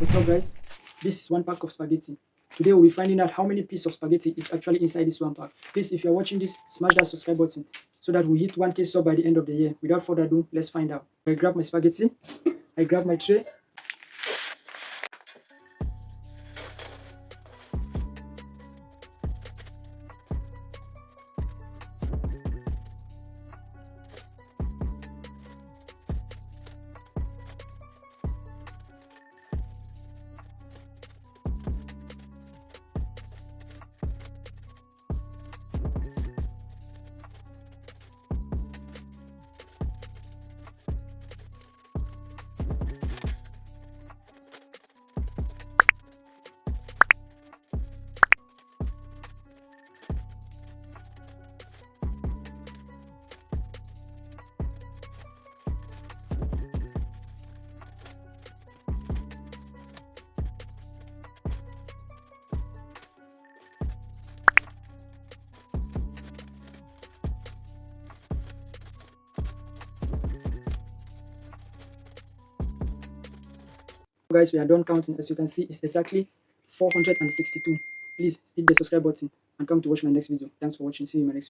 What's up guys? This is one pack of spaghetti. Today we'll be finding out how many pieces of spaghetti is actually inside this one pack. Please, if you're watching this, smash that subscribe button so that we hit 1k sub by the end of the year. Without further ado, let's find out. I grab my spaghetti, I grab my tray, guys we are done counting. As you can see it's exactly 462 please hit the subscribe button and come to watch my next video. Thanks for watching. See you in my next